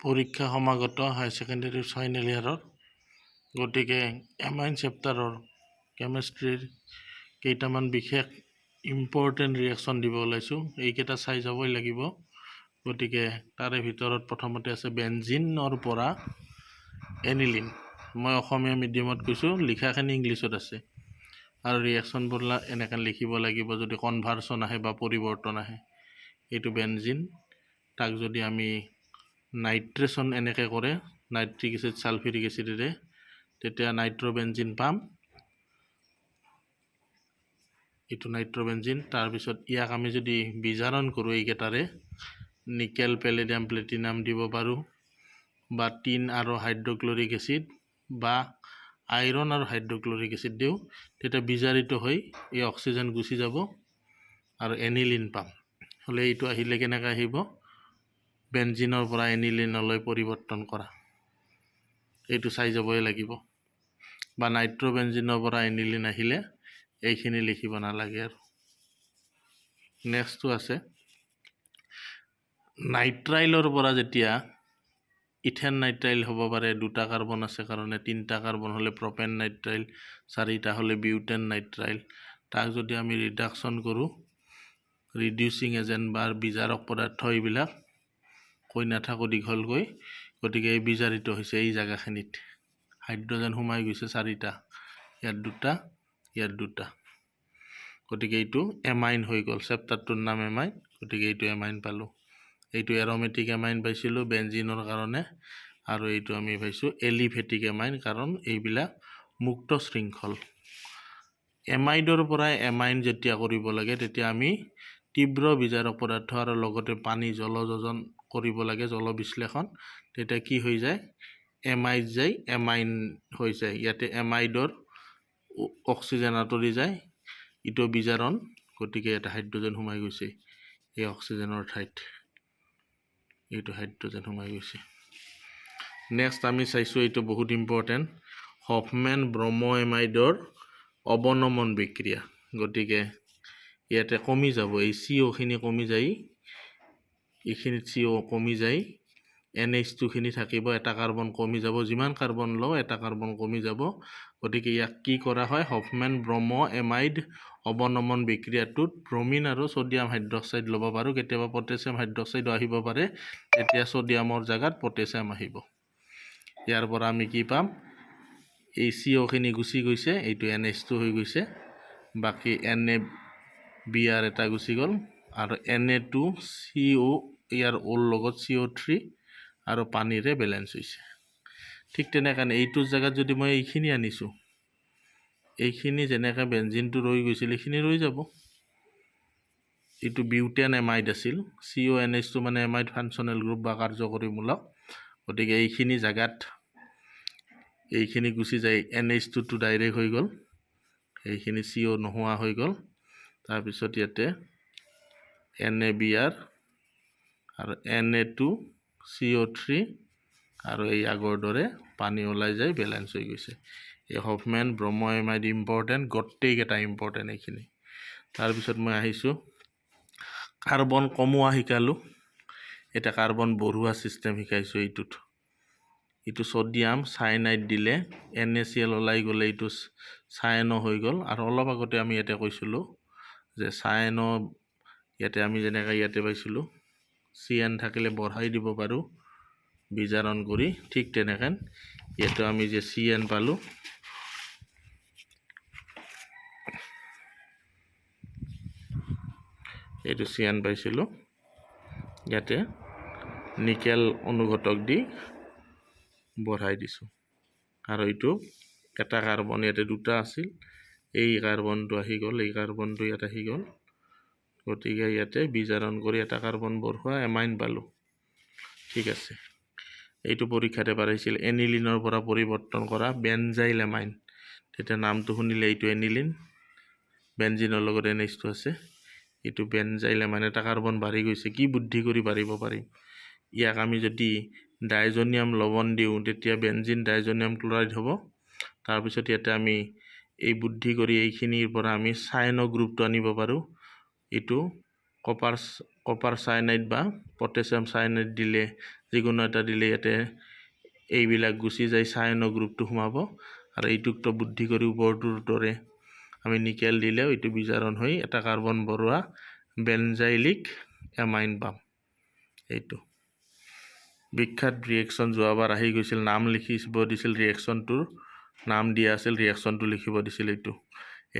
পৰীক্ষা সমাগত higher secondary final ইয়াৰৰ গতিকে এমাইন চেপ্টাৰৰ কেমেষ্ট্ৰিৰ কেইটামান বিশেষ ইম্পৰ্টেণ্ট ৰিয়েকশ্যন দিব ওলাইছোঁ। এইকেইটা চাই যাবই লাগিব। গতিকে তাৰে ভিতৰত প্ৰথমতে আছে বেঞ্জিনৰ পৰা এনিলিন। মই অসমীয়া মিডিয়ামত কৈছোঁ লিখাখিনি ইংলিছত আছে। আৰু ৰিয়েকশ্যনবোৰ এনেকৈ লিখিব লাগিব যদি কনভাৰ্চন আহে বা পৰিৱৰ্তন আহে। এইটো বেঞ্জিন তাক যদি আমি নাইট্ৰেশ্যন এনেকৈ কৰে নাইট্ৰিক এচিড ছালফিউৰিক এচিডেৰে তেতিয়া নাইট্ৰবেঞ্জিন পাম। এইটো নাইট্ৰবেঞ্জিন তাৰপিছত ইয়াক আমি যদি বিজাৰণ কৰোঁ এইকেইটাৰে নিকেল পেলেডিয়াম প্লেটিনাম দিব পাৰোঁ বা টিন আৰু হাইড্ৰক্লৰিক এচিড বা আইৰণ আৰু হাইড্ৰক্লৰিক এচিড দিওঁ তেতিয়া বিজাৰিত হৈ এই অক্সিজেন গুচি যাব আৰু এনিলিন পাম। হ'লে এইটো আহিলে কেনেকৈ আহিব? বেঞ্জিনৰ পৰা এনিলিনলৈ পৰিৱৰ্তন কৰা। এইটো চাই যাবই লাগিব। বা নাইট্ৰবেঞ্জিনৰ পৰা এনিলিন আহিলে এইখিনি লিখিব নালাগে আৰু। নেক্সটটো আছে। নাইট্ৰাইলৰ পৰা যেতিয়া ইথেন নাইট্ৰাইল হ'ব পাৰে দুটা কাৰ্বন আছে কাৰণে তিনিটা কাৰ্বন হ'লে প্ৰপেন নাইট্ৰাইল চাৰিটা হ'লে বিউটেন নাইট্ৰাইল। তাক যদি আমি ৰিডাকশ্যন কৰোঁ ৰিডিউচিং এজেণ্ট বা বিজাৰক পদাৰ্থ এইবিলাক কৈ নাথাকোঁ দীঘলকৈ গতিকে এই বিজাৰিত হৈছে এই জেগাখিনিত। হাইড্ৰজেন সোমাই গৈছে চাৰিটা ইয়াত দুটা ইয়াত দুটা। গতিকে এইটো এমাইন হৈ গ'ল চেপ্টাৰটোৰ নাম এমাইন গতিকে এইটো এমাইন পালোঁ। এইটো এৰমেটিক এমাইন পাইছিলোঁ বেঞ্জিনৰ কাৰণে আৰু এইটো আমি পাইছোঁ এলিভেটিক এমাইন কাৰণ এইবিলাক মুক্ত শৃংখল। এমাইডৰ পৰা এমাইন যেতিয়া কৰিব লাগে তেতিয়া আমি তীব্ৰ বিজাৰক পদাৰ্থ আৰু লগতে পানী জলযোজন কৰিব লাগে জল বিশ্লেষণ তেতিয়া কি হৈ যায়? এমাইড যায় এমাইন হৈ যায়। ইয়াতে এমাইডৰ অক্সিজেন আঁতৰি যায় ইটো বিজাৰণ গতিকে এটা হাইড্ৰজেন সোমাই গৈছে। এই অক্সিজেনৰ ঠাইত। এইটো হাইড্ৰজেন সোমাই গৈছে। নেক্সট আমি চাইছোঁ এইটো বহুত ইম্পৰ্টেণ্ট হফমেন ব্ৰহ্ম এমাইডৰ অৱনমন বিক্ৰিয়া। গতিকে ইয়াতে কমি যাব এই চি অ'খিনি কমি যায় এইখিনিত চি অ' কমি যায় এন এইচ টুখিনি থাকিব এটা কাৰ্বন কমি যাব যিমান কাৰ্বন লওঁ এটা কাৰ্বন কমি যাব। গতিকে ইয়াক কি কৰা হয় হফমেন ব্ৰহ্ম এমাইড অৱনমন বিক্ৰিয়াটোত ব্ৰমিন আৰু ছ'ডিয়াম হাইড্ৰক্সাইড ল'ব পাৰোঁ। কেতিয়াবা পটেছিয়াম হাইড্ৰক্সাইডো আহিব পাৰে তেতিয়া ছ'ডিয়ামৰ জেগাত পটেছিয়াম আহিব। ইয়াৰ পৰা আমি কি পাম? এই চি অ'খিনি গুচি গৈছে এইটো এন এইচ টু হৈ গৈছে। বাকী এন এ বি আৰ এটা গুচি গ'ল। আৰু N A two C O' ইয়াৰ অ'ৰ লগত চি অ' থ্ৰী আৰু পানীৰে বেলেঞ্চ হৈছে। ঠিক তেনেকৈ এইটোৰ জেগাত যদি মই এইখিনি আনিছোঁ এইখিনি যেনেকৈ বেঞ্জিনটো ৰৈ গৈছিল এইখিনি ৰৈ যাব। এইটো বিউটেন এমাইড আছিল চি অ' এন এইচটো মানে এমাইড ফাংচনেল গ্ৰুপ বা কাৰ্যকৰীমূলক গতিকে এইখিনি জেগাত এইখিনি গুচি যায় এন এইচ টুটো ডাইৰেক্ট হৈ গ'ল। এইখিনি চি অ' নোহোৱা হৈ গ'ল। তাৰপিছত ইয়াতে এন এ বি আৰ আৰু N A two C O' three আৰু এই আগৰ দৰে পানী ওলাই যায় বেলেঞ্চ হৈ গৈছে। এই হফমেন ব্ৰহ্ম এমাইড ইম্পৰ্টেণ্ট গোটেইকেইটা ইম্পৰ্টেণ্ট এইখিনি। তাৰপিছত মই আহিছোঁ। কাৰ্বন কমোৱা শিকালোঁ। এতিয়া কাৰ্বন বঢ়োৱা ছিষ্টেম শিকাইছোঁ এইটোত। এইটো ছ'ডিয়াম চাইনাইড দিলে এন এ চি এল ওলাই গ'লে এইটো চাইনো হৈ গ'ল। আৰু অলপ আগতে আমি ইয়াতে কৈছিলোঁ যে চাইনো ইয়াতে আমি যেনেকৈ ইয়াতে পাইছিলোঁ চি এন থাকিলে বঢ়াই দিব পাৰোঁ। বিজাৰণ কৰি ঠিক তেনেকৈ ইয়াতে আমি যে চি এন পালোঁ। এইটো চি এন পাইছিলোঁ। ইয়াতে নিকেল অনুঘটক দি বঢ়াই দিছোঁ। আৰু এইটো এটা কাৰ্বন ইয়াতে দুটা আছিল। এই কাৰ্বনটো আহি গ'ল এই কাৰ্বনটো ইয়াত আহি গ'ল। গতিকে ইয়াতে বিজাৰণ কৰি এটা কাৰ্বন বঢ়োৱা এমাইন পালোঁ। ঠিক আছে। এইটো পৰীক্ষাতে পাৰিছিল এনিলিনৰ পৰা পৰিৱৰ্তন কৰা বেনজাইল এমাইন তেতিয়া নামটো শুনিলে এইটো এনিলিন। বেনজিনৰ লগত এন এইচটো আছে। এইটো বেনজাইল এমাইন এটা কাৰ্বন বাঢ়ি গৈছে। কি বুদ্ধি কৰি বাঢ়িব পাৰিম? ইয়াক আমি যদি ডাইজনিয়াম লৱণ দিওঁ তেতিয়া বেঞ্জিন ডাইজনিয়াম ক্লৰাইড হ'ব। তাৰপিছত ইয়াতে আমি এই বুদ্ধি কৰি এইখিনিৰ পৰা আমি চাইন গ্ৰুপটো আনিব পাৰোঁ। এইটো কপাৰ কপাৰ চাইনাইড বা পটেছিয়াম চাইনাইড দিলে যিকোনো এটা দিলে ইয়াতে এইবিলাক গুচি যায় চাইনৰ গ্ৰুপটো সোমাব আৰু এইটোকতো বুদ্ধি কৰি ওপৰটোৰ দৰে আমি নিকেল দিলেও এইটো বিজাৰণ হৈ এটা কাৰ্বন বঢ়োৱা বেনজাইলিক এমাইন পাম। এইটো। বিখ্যাত ৰিয়েকশ্যন যোৱাবাৰ আহি গৈছিল নাম লিখিব দিছিল ৰিয়েকশ্যনটোৰ নাম দিয়া আছিল ৰিয়েকশ্যনটো লিখিব দিছিল এইটো।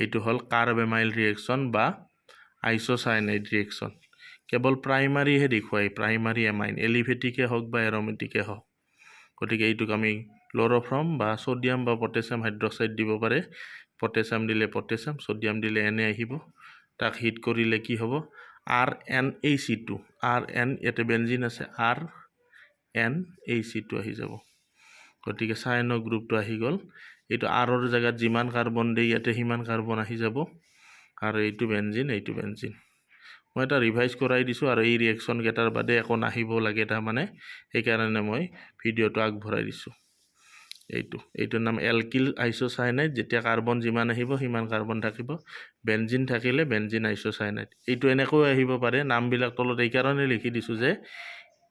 এইটো হ'ল কাৰ্বেমাইল ৰিয়েকশ্যন বা আইচ'চাইনাইড ৰিয়েকশ্যন কেৱল প্ৰাইমাৰীহে দেখুৱায় প্ৰাইমাৰী এমাইন এলিভেটিকে হওক বা এৰমেটিকে হওক। গতিকে এইটোক আমি ক্ল'ৰফ্ৰম বা ছ'ডিয়াম বা পটেছিয়াম হাইড্ৰক্সাইড দিব পাৰে। পটেছিয়াম দিলে পটেছিয়াম ছ'ডিয়াম দিলে এনে আহিব। তাক হিট কৰিলে কি হ'ব? আৰ এন এই চি টু। আৰ এন ইয়াতে বেঞ্জিন আছে। আৰ এন এই চি টু আহি যাব। গতিকে চাইনৰ গ্ৰুপটো আহি গ'ল। এইটো আৰৰ জেগাত যিমান কাৰ্বন দিয়ে ইয়াতে সিমান কাৰ্বন আহি যাব। আৰু এইটো বেঞ্জিন এইটো বেঞ্জিন মই এটা ৰিভাইজ কৰাই দিছোঁ আৰু এই ৰিয়েকশ্যনকেইটাৰ বাদে একো নাহিব লাগে তাৰমানে। সেইকাৰণে মই ভিডিঅ'টো আগবঢ়াই দিছোঁ। এইটো এইটোৰ নাম এলকিল আইচ'চাইনাইড যেতিয়া কাৰ্বন যিমান আহিব সিমান কাৰ্বন থাকিব। বেঞ্জিন থাকিলে বেঞ্জিন আইচ'চাইনাইড। এইটো এনেকৈ আহিব পাৰে নামবিলাক তলত এইকাৰণে লিখি দিছোঁ যে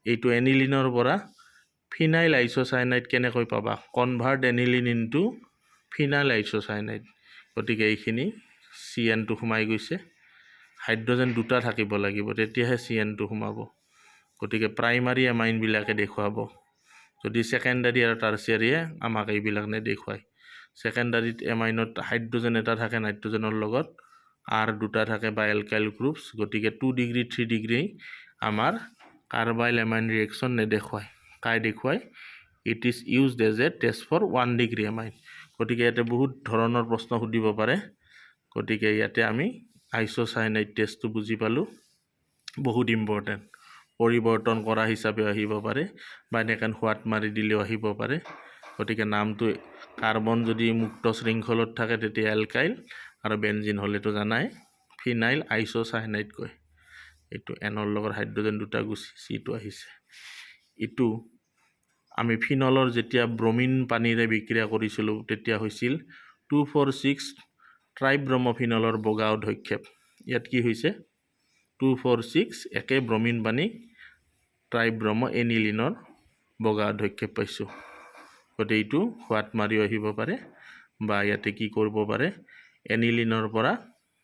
এইটো এনিলিনৰ পৰা ফিনাইল আইচ'চাইনাইড কেনেকৈ পাবা? Convert aniline into phenyl isocyanide. গতিকে এইখিনি চি এনটো সোমাই গৈছে। হাইড্ৰজেন দুটা থাকিব লাগিব তেতিয়াহে চি এনটো সোমাব। গতিকে প্ৰাইমাৰী এমাইনবিলাকে দেখুৱাব। যদি ছেকেণ্ডাৰী আৰু টাৰ্চিয়াৰীয়ে আমাক এইবিলাক নেদেখুৱায় ছেকেণ্ডাৰীত এমাইনত হাইড্ৰজেন এটা থাকে নাইট্ৰজেনৰ লগত আৰ দুটা থাকে বা এলকাইল গ্ৰুপছ। গতিকে টু ডিগ্ৰী থ্ৰী ডিগ্ৰী আমাৰ কাৰ্বাইল এমাইন ৰিয়েকশ্যন নেদেখুৱায়। কাই দেখুৱায়? It is used as a test for one degree amine. গতিকে ইয়াতে বহুত ধৰণৰ প্ৰশ্ন সুধিব পাৰে। গতিকে ইয়াতে আমি আইচ'চাইনাইড টেষ্টটো বুজি পালোঁ। বহুত ইম্পৰ্টেণ্ট পৰিৱৰ্তন কৰা হিচাপে আহিব পাৰে বা এনেকৈ সোৱাদ মাৰি দিলেও আহিব পাৰে। গতিকে নামটো কাৰ্বন যদি মুক্ত শৃংখলত থাকে তেতিয়া এলকাইল আৰু বেঞ্জিন হ'লেতো জানাই। ফিনাইল আইচ'চাইনাইড কয়। এইটো এনৰ লগত হাইড্ৰজেন দুটা গুচি চিটো আহিছে। ইটো আমি ফিনলৰ যেতিয়া ব্ৰমিন পানীৰে বিক্ৰিয়া কৰিছিলোঁ তেতিয়া হৈছিল টু ফ'ৰ ছিক্স ট্ৰাইব্ৰমফিনলৰ বগা অধক্ষেপ। ইয়াত কি হৈছে? টু ফ'ৰ ছিক্স একে ব্ৰমিন পানী ট্ৰাইব্ৰম এনিলিনৰ বগা অধক্ষেপ পাইছোঁ। গতিকে এইটো সোৱাদ মাৰিও আহিব পাৰে বা ইয়াতে কি কৰিব পাৰে? এনিলিনৰ পৰা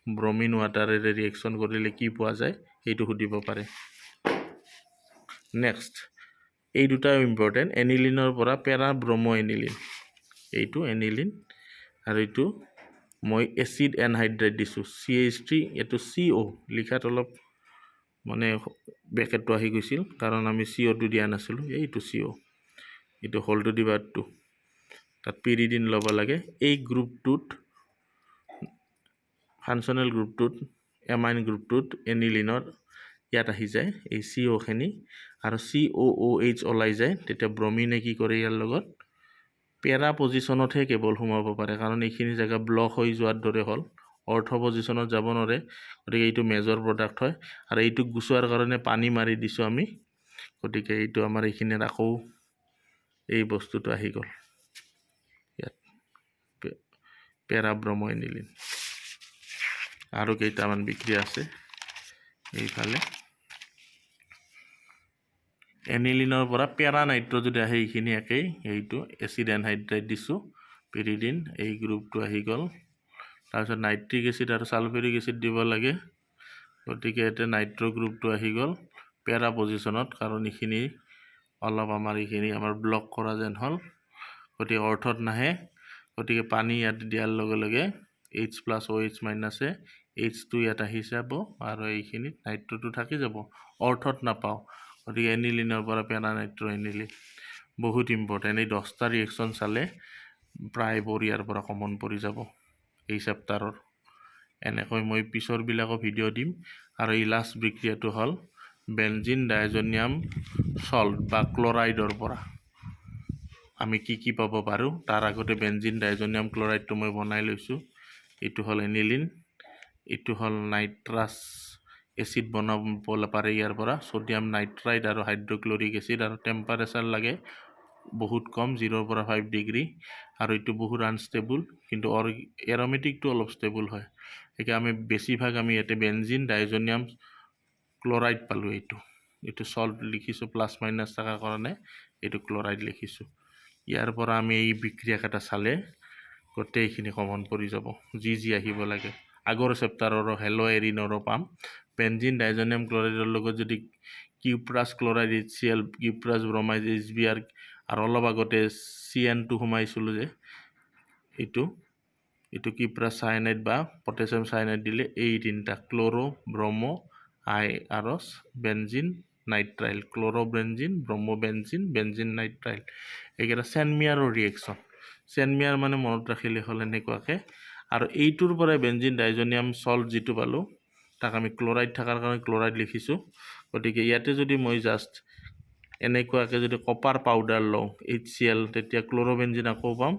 ব্ৰমিন ৱাটাৰেৰে ৰিয়েকশ্যন কৰিলে কি পোৱা যায় সেইটো সুধিব পাৰে। নেক্সট এই দুটাও ইম্পৰ্টেণ্ট এনিলিনৰ পৰা পেৰা ব্ৰমো এনিলিন। এইটো এনিলিন আৰু এইটো মই এচিড এনহাইড্ৰেট দিছোঁ চি এইচ থ্ৰী এইটো চি অ' লিখাত অলপ মানে বেকেটটো আহি গৈছিল কাৰণ আমি চি অ'টো দিয়া নাছিলোঁ এইটো চি অ' এইটো হলটো টু তাত পিৰিডিন ল'ব লাগে এই গ্ৰুপটোত ফাংচনেল গ্ৰুপটোত এমাইন গ্ৰুপটোত এনিলিনৰ ইয়াত আহি যায় এই চি অ'খিনি আৰু চি অ' অ' এইচ ওলাই যায় তেতিয়া ব্ৰমিনে কি কৰে ইয়াৰ লগত পেৰা পজিশ্যনতহে কেৱল সোমাব পাৰে কাৰণ এইখিনি জেগা ব্লক হৈ যোৱাৰ দৰে হ'ল। অৰ্থ পজিশ্যনত যাব নোৱাৰে গতিকে এইটো মেজৰ প্ৰডাক্ট হয়। আৰু এইটোক গুচোৱাৰ কাৰণে পানী মাৰি দিছোঁ আমি গতিকে এইটো আমাৰ এইখিনিত আকৌ এই বস্তুটো আহি গ'ল। ইয়াত পেৰাব্ৰম এনিলিন আৰু কেইটামান বিক্ৰী আছে এইফালে। এনিলিনৰ পৰা পেৰা যদি আহে এইখিনি একেই এইটো এচিড এনহাইড্ৰেট দিছোঁ পিৰিডিন এই গ্ৰুপটো আহি গ'ল তাৰপিছত নাইট্ৰিক এচিড আৰু ছালফেৰিক এচিড দিব লাগে গতিকে ইয়াতে নাইট্ৰ গ্ৰুপটো আহি গ'ল পেৰা পজিশ্যনত কাৰণ এইখিনি অলপ আমাৰ এইখিনি আমাৰ ব্লক কৰা যেন হ'ল গতিকে অৰ্থত নাহে গতিকে পানী ইয়াত দিয়াৰ লগে লগে এইচ প্লাছ অ' এইচ মাইনাছে এইচটো ইয়াত আহি যাব আৰু এইখিনিত নাইট্ৰটো থাকি যাব অৰ্থত নাপাওঁ গতিকে এনিলিনৰ পৰা পেনা নাইট্ৰ এনিলিন বহুত ইম্পৰ্টেণ্ট এই দহটা ৰিয়েকশ্যন চালে প্ৰায়বোৰ ইয়াৰ পৰা কমন পৰি যাব এই চেপ্টাৰৰ এনেকৈ মই পিছৰবিলাকো ভিডিঅ' দিম। আৰু এই লাষ্ট বিক্ৰিয়াটো হ'ল বেঞ্জিন ডাইজনিয়াম চল্ট বা ক্লৰাইডৰ পৰা। আমি কি কি পাব পাৰোঁ? তাৰ আগতে বেঞ্জিন ডাইজনিয়াম ক্লৰাইডটো মই বনাই লৈছোঁ। এইটো হ'ল এনিলিন এইটো হ'ল নাইট্ৰাছ এচিড বনাব পাৰে। ইয়াৰ পৰা ছ'ডিয়াম নাইট্ৰাইড আৰু হাইড্ৰক্লৰিক এচিড আৰু টেম্পাৰেচাৰ লাগে বহুত কম জিৰ'ৰ পৰা ফাইভ ডিগ্ৰী। আৰু এইটো বহুত আনষ্টেবল কিন্তু অৰ এৰমেটিকটো অলপ ষ্টেবল হয়। গতিকে আমি বেছিভাগ আমি ইয়াতে বেঞ্জিন ডাইজনিয়াম ক্লৰাইড পালোঁ এইটো। এইটো চল্ট লিখিছোঁ প্লাছ মাইনাছ থকাৰ কাৰণে এইটো ক্লৰাইড লিখিছোঁ। ইয়াৰ পৰা আমি এই বিক্ৰিয়াকেইটা চালে গোটেইখিনি কমন পৰি যাব যি যি আহিব লাগে। আগৰ চেপ্টাৰৰো হেল' এৰিনৰো পাম। বেঞ্জিন ডাইজনিয়াম ক্লৰাইডৰ লগত যদি cuprous chloride H C L cuprous bromide H B R আৰু অলপ আগতে চি এনটো সোমাইছিলোঁ যে এইটো এইটো কিপ্ৰাছ চাইনাইড বা পটেছিয়াম চাইনাইড দিলে এই তিনিটা ক্ল'ৰ' ব্ৰমো আই আৰু benzene nitrile. Chloro' benzene bromo benzene benzene nitrile. এইকেইটা চেনমিয়াৰৰ ৰিয়েকশ্যন চেনমিয়াৰ মানে মনত ৰাখিলে হ'ল এনেকুৱাকৈ। আৰু এইটোৰ পৰাই বেঞ্জিন ডাইজনিয়াম চল্ট যিটো পালোঁ তাক আমি ক্লৰাইড থকাৰ কাৰণে ক্লৰাইড লিখিছোঁ। গতিকে ইয়াতে যদি মই জাষ্ট এনেকুৱাকৈ যদি কপাৰ পাউডাৰ লওঁ এইচ চি এল তেতিয়া ক্ল'ৰ'বেঞ্জিন আকৌ পাম।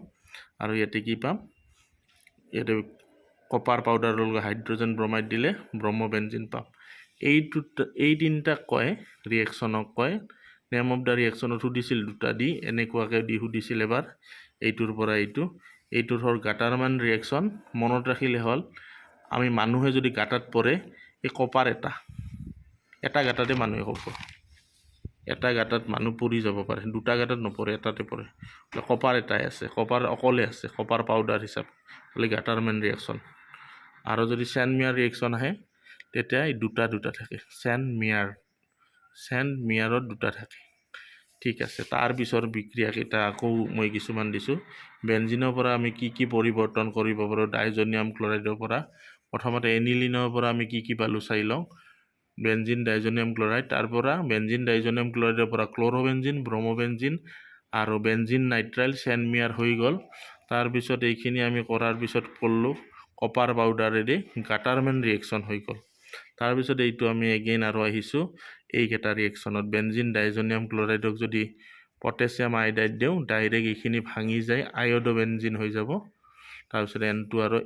আৰু ইয়াতে কি পাম? ইয়াতে কপাৰ পাউডাৰৰ লগত হাইড্ৰজেন ব্ৰমাইড দিলে ব্ৰহ্মবেঞ্জিন পাম। এইটো এই তিনিটাক কয় ৰিয়েকশ্যনক কয়। নেম অফ দ্য ৰিয়েকশ্যনত সুধিছিল দুটা দি এনেকুৱাকৈ দি সুধিছিল এবাৰ। এইটোৰ পৰা এইটো। এইটোৰ হ'ল গাটাৰমান ৰিয়েকশ্যন মনত ৰাখিলে হ'ল। আমি মানুহে যদি গাঁতাত পৰে এই কপাৰ এটা। এটা গাঁতাতে মানুহে ক'ব এটা গাঁতাত মানুহ পৰি যাব পাৰে দুটা গাঁতাত নপৰে এটাতে পৰে। কপাৰ এটাই আছে কপাৰ অকলে আছে কপাৰ পাউডাৰ হিচাপে। হ'লে গাটাৰমেন ৰিয়েকশ্যন আৰু যদি চেনমিয়াৰ ৰিয়েকশ্যন আহে তেতিয়া এই দুটা দুটা থাকে। চেন মিয়াৰ চেন মিয়াৰত দুটা থাকে। ঠিক আছে তাৰপিছৰ বিক্ৰিয়াকেইটা আকৌ মই কিছুমান দিছোঁ। বেঞ্জিনৰ পৰা আমি কি কি পৰিৱৰ্তন কৰিব পাৰোঁ ডাইজনিয়াম ক্লৰাইডৰ পৰা প্ৰথমতে এনিলিনৰ পৰা আমি কি কি পালোঁ চাই লওঁ। বেঞ্জিন ডাইজনিয়াম ক্লৰাইড তাৰ পৰা বেঞ্জিন ডাইজনিয়াম ক্লৰাইডৰ পৰা ক্ল'ৰ'বেঞ্জিন ব্ৰম'বেঞ্জিন আৰু বেঞ্জিন নাইট্ৰাইল চেনমিয়াৰ হৈ গ'ল। তাৰপিছত এইখিনি আমি কৰাৰ পিছত কৰিলোঁ কপাৰ পাউডাৰেদি গাটাৰমেন ৰিয়েকশ্যন হৈ গ'ল। তাৰপিছত এইটো আমি এগেইন আৰু আহিছোঁ এইকেইটা ৰিয়েকশ্যনত। বেঞ্জিন ডাইজনিয়াম ক্লৰাইডক যদি পটেছিয়াম আইডাইড দিওঁ ডাইৰেক্ট এইখিনি ভাঙি যায় আয়'ডোবেঞ্জিন হৈ যাব। তাৰপিছত এনটো আৰু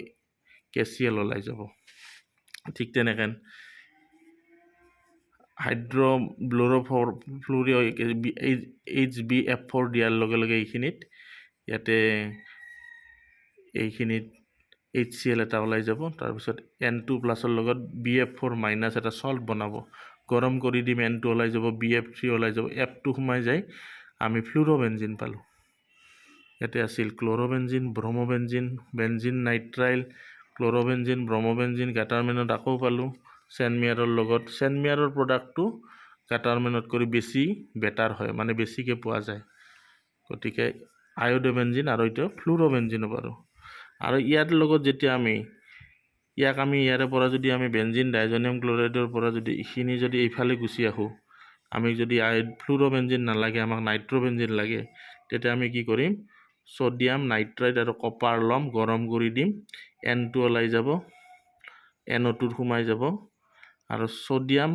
কেচিয়েল ওলাই যাব। ঠিক তেনেকৈ হাইড্ৰব্ল'ৰফৰ ফ্লুৰি এইচ বি এফ ফ'ৰ দিয়াৰ লগে লগে এইখিনিত ইয়াতে এইখিনিত এইচ চি এল এটা ওলাই যাব। তাৰপিছত এন টু প্লাছৰ লগত বি এফ ফ'ৰ মাইনাছ এটা চল্ট বনাব। গৰম কৰি দিম এন টু ওলাই যাব বি এফ থ্ৰী ওলাই যাব এফ টু সোমাই যায়। আমি ফ্লুৰ'বেঞ্জিন পালোঁ। ইয়াতে আছিল ক্ল'ৰ'বেঞ্জিন ব্ৰম'বেঞ্জিন বেঞ্জিন নাইট্ৰাইল ক্ল'ৰ'বেঞ্জিন ব্ৰম'বেঞ্জিন গাটাৰমেনত আকৌ পালোঁ চেনমিয়াৰৰ লগত। চেনমিয়াৰৰ প্ৰডাক্টটো গাটাৰমেনত কৰি বেছি বেটাৰ হয় মানে বেছিকৈ পোৱা যায়। গতিকে আয়'ডোবেঞ্জিন আৰু এতিয়া ফ্লুৰ'বেঞ্জিনো পাৰোঁ আৰু ইয়াৰ লগত যেতিয়া আমি ইয়াক আমি ইয়াৰে পৰা যদি আমি বেঞ্জিন ডাইজনিয়াম ক্লৰাইডৰ পৰা যদি এইখিনি যদি এইফালে গুচি আহোঁ আমি যদি আই ফ্লুৰ'বেঞ্জিন নালাগে আমাক নাইট্ৰ'বেঞ্জিন লাগে তেতিয়া আমি কি কৰিম? ছ'ডিয়াম নাইট্ৰাইড আৰু কপাৰ ল'ম গৰম কৰি দিম। এনটো ওলাই যাব। এনঅ'টোত সোমাই যাব। আৰু ছ'ডিয়াম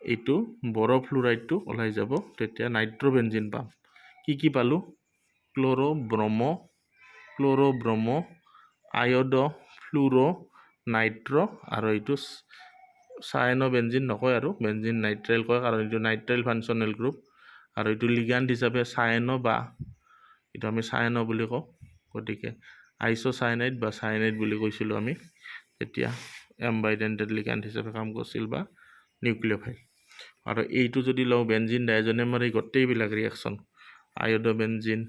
এইটো বৰফ্লুৰাইডটো ওলাই যাব। তেতিয়া নাইট্ৰ'বেঞ্জিন পাম। কি কি পালোঁ? ক্ল'ৰ' ব্ৰম' ক্ল'ৰ' ব্ৰম' আয়ড' ফ্লুৰ' নাইট্ৰ' আৰু এইটো চাইন' বেঞ্জিন নকয় আৰু। বেঞ্জিন নাইট্ৰেল কয়। কাৰণ এইটো নাইট্ৰেল ফাংচনেল গ্ৰুপ আৰু এইটো লিগাণ্ড হিচাপে চাইন' বা এইটো আমি চাইন' বুলি কওঁ। গতিকে আইচ'চাইনাইড বা চাইনাইড বুলি কৈছিলোঁ আমি। তেতিয়া এম্বাইডেণ্টেড লিগাণ্ড হিচাপে কাম কৰিছিল বা নিউক্লিঅ'ফাইল আৰু এইটো যদি লওঁ বেঞ্জিন ডাইজনেমাৰ এই গোটেইবিলাক ৰিয়েকশ্যন আয়'ডবেঞ্জিন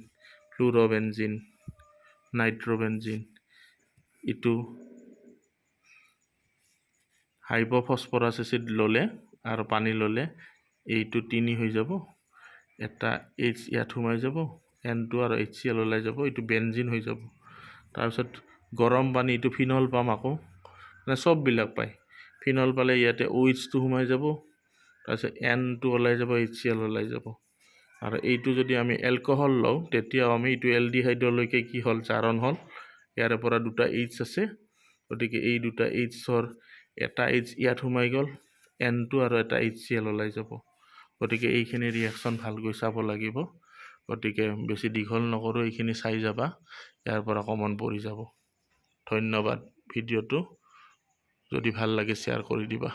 ফ্লুৰ'বেঞ্জিন নাইট্ৰ'বেঞ্জিন ইটো হাইপ'ফছফৰাছ এচিড ল'লে আৰু পানী ল'লে এইটো তিনি হৈ যাব। এটা এইচ ইয়াত সোমাই যাব। এন টু আৰু এইচ চি এল ওলাই যাব এইটো বেঞ্জিন হৈ যাব। তাৰপিছত গৰম পানী এইটো ফিনল পাম আকৌ। মানে চববিলাক পায়। ফিনল পালে ইয়াতে অ' এইচটো সোমাই যাব তাৰপিছত এনটো ওলাই যাব এইচ চি এল ওলাই যাব। আৰু এইটো যদি আমি এলকহল লওঁ তেতিয়াও আমি এইটো এলডিহাইডলৈকে কি হ'ল জাৰণ হ'ল। ইয়াৰে পৰা দুটা এইচ আছে গতিকে এই দুটা এইচৰ এটা এইচ ইয়াত সোমাই গ'ল এনটো আৰু এটা এইচ চি এল ওলাই যাব। গতিকে এইখিনি ৰিয়েকশ্যন ভালকৈ চাব লাগিব। গতিকে বেছি দীঘল নকৰোঁ এইখিনি চাই যাবা ইয়াৰ পৰা কমন পৰি যাব। ধন্যবাদ ভিডিঅ'টো যদি ভাল লাগে শ্বেয়াৰ কৰি দিবা।